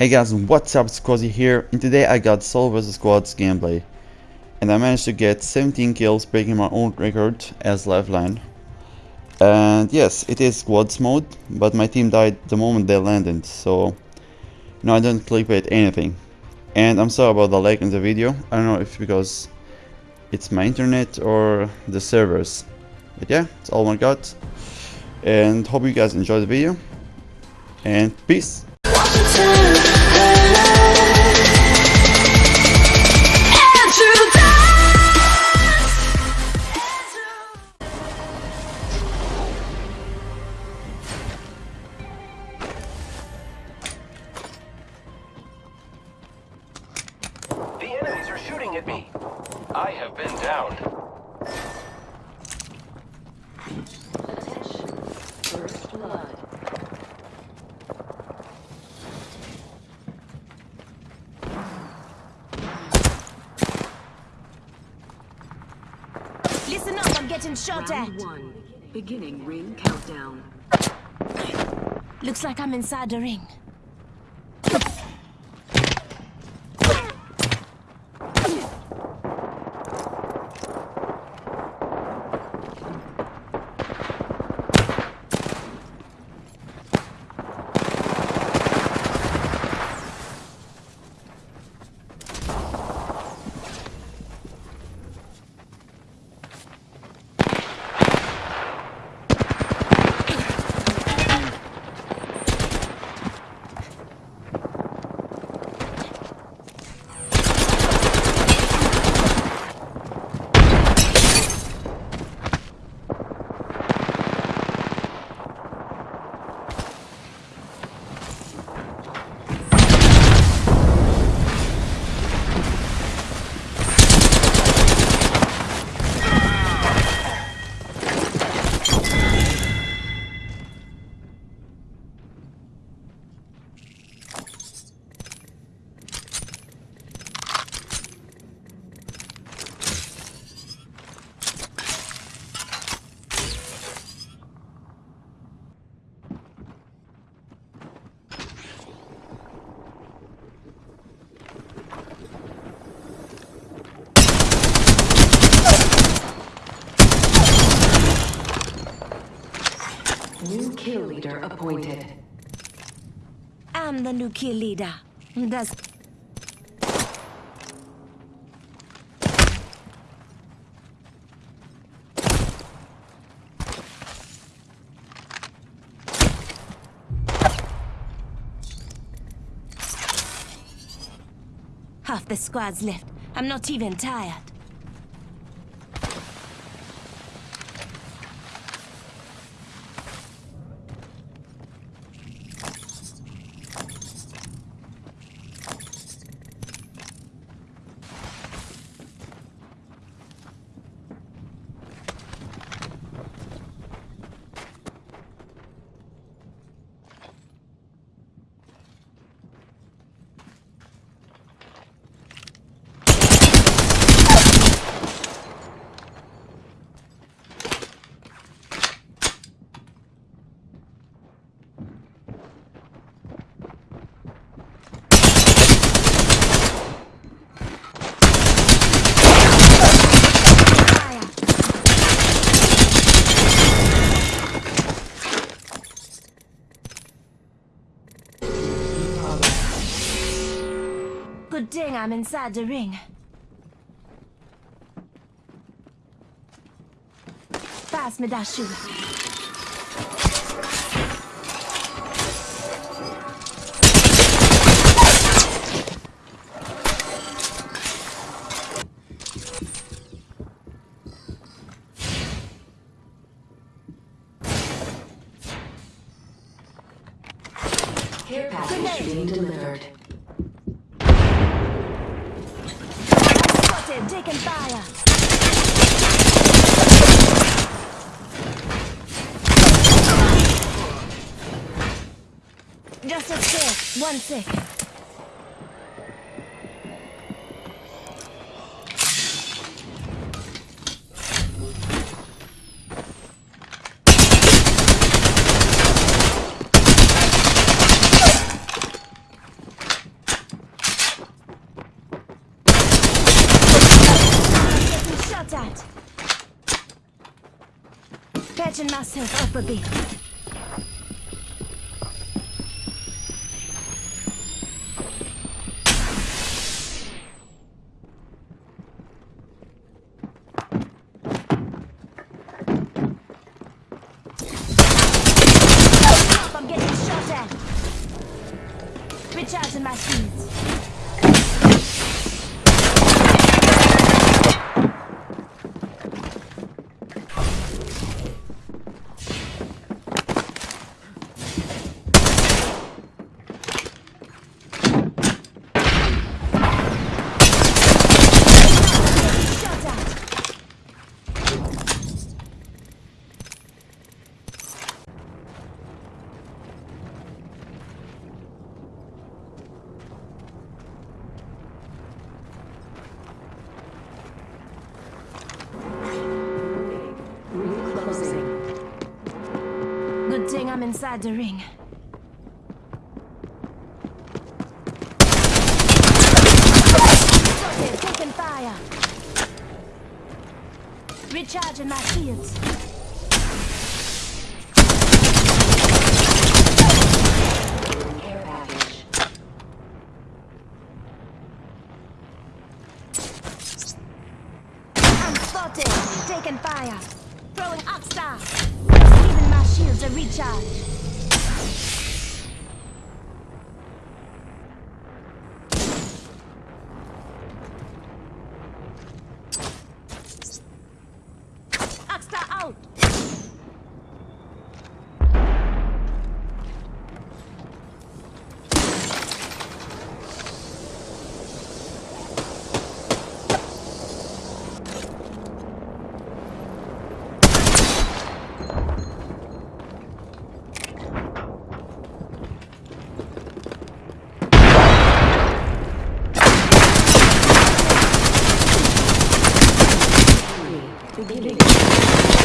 Hey guys, what's up? Squazzy here, and today I got Solo vs Squads gameplay. And I managed to get 17 kills, breaking my own record as Lifeline. And yes, it is squads mode, but my team died the moment they landed, so... No, I didn't clickbait anything. And I'm sorry about the lag in the video, I don't know if because it's my internet or the servers. But yeah, it's all I got. And hope you guys enjoy the video. And peace! Shooting at I'm shot Round at. One. Beginning ring countdown. Looks like I'm inside the ring. New kill leader appointed. I'm the new kill leader. That's Half the squad's left. I'm not even tired. Fire! Thing I'm inside the ring. Pass me that shoe. Care package being delivered. Spotted, taking fire. Just a sec, one sec. Patching myself up a bit. I'm getting shot at. Recharging my shields. Shot at. Ring closing. Good thing I'm inside the ring. Sorted, taking fire. Recharging my shields. I'm spotted, taking fire. Throwing shields a recharge. Beginning.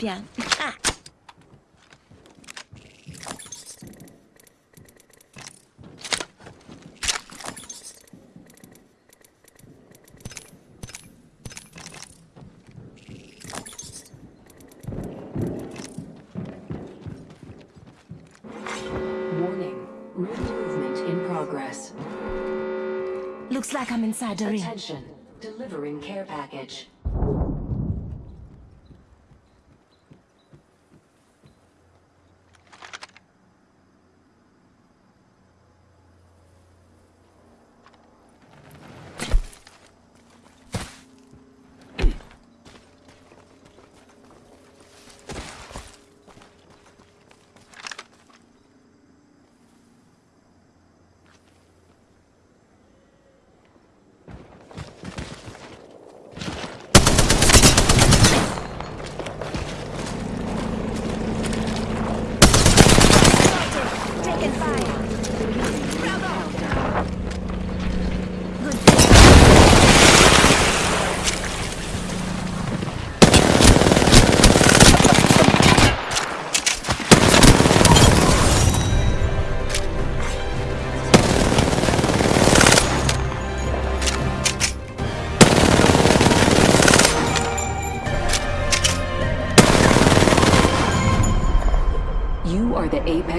Champion. Ah. Warning. Ring movement in progress. Looks like I'm inside the ring. Attention. Delivering care package.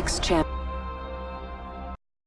Apex champ.